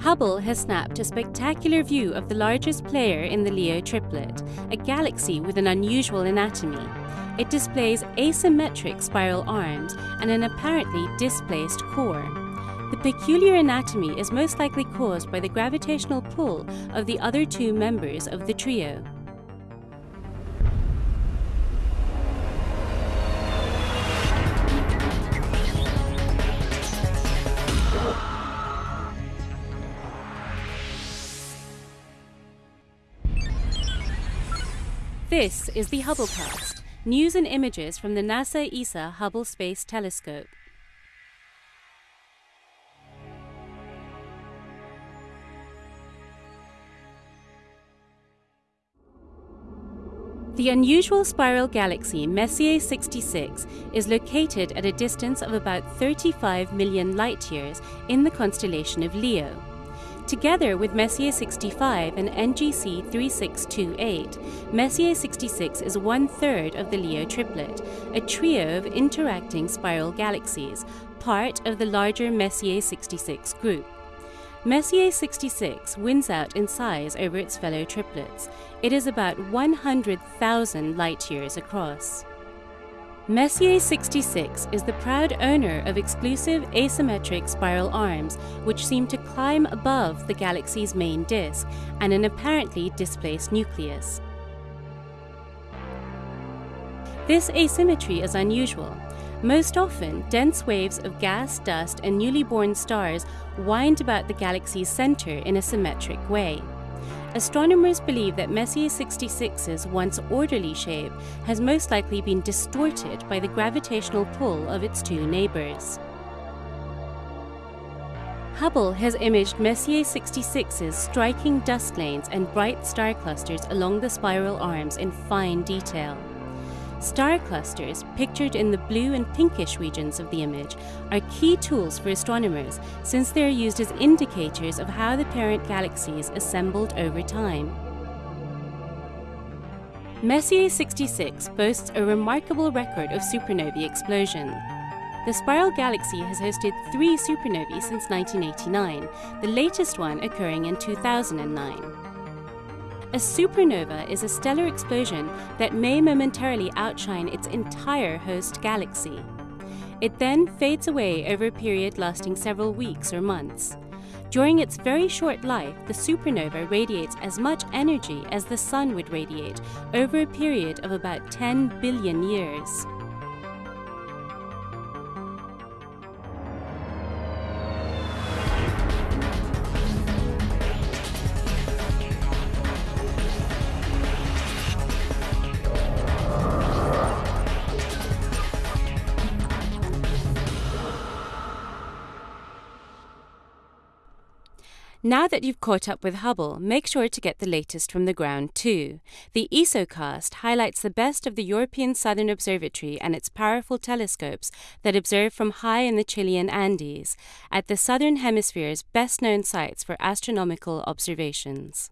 Hubble has snapped a spectacular view of the largest player in the Leo triplet, a galaxy with an unusual anatomy. It displays asymmetric spiral arms and an apparently displaced core. The peculiar anatomy is most likely caused by the gravitational pull of the other two members of the trio. This is the Hubblecast, news and images from the NASA ESA Hubble Space Telescope. The unusual spiral galaxy Messier 66 is located at a distance of about 35 million light years in the constellation of Leo. Together with Messier 65 and NGC 3628, Messier 66 is one third of the Leo triplet, a trio of interacting spiral galaxies, part of the larger Messier 66 group. Messier 66 wins out in size over its fellow triplets. It is about 100,000 light years across. Messier 66 is the proud owner of exclusive asymmetric spiral arms, which seem to climb above the galaxy's main disk and an apparently displaced nucleus. This asymmetry is unusual. Most often, dense waves of gas, dust, and newly born stars wind about the galaxy's center in a symmetric way. Astronomers believe that Messier 66's once orderly shape has most likely been distorted by the gravitational pull of its two neighbors. Hubble has imaged Messier 66's striking dust lanes and bright star clusters along the spiral arms in fine detail. Star clusters, pictured in the blue and pinkish regions of the image, are key tools for astronomers since they are used as indicators of how the parent galaxies assembled over time. Messier 66 boasts a remarkable record of supernovae explosion. The spiral galaxy has hosted three supernovae since 1989, the latest one occurring in 2009. A supernova is a stellar explosion that may momentarily outshine its entire host galaxy. It then fades away over a period lasting several weeks or months. During its very short life, the supernova radiates as much energy as the Sun would radiate over a period of about 10 billion years. Now that you've caught up with Hubble, make sure to get the latest from the ground too. The ESOcast highlights the best of the European Southern Observatory and its powerful telescopes that observe from high in the Chilean Andes, at the Southern Hemisphere's best known sites for astronomical observations.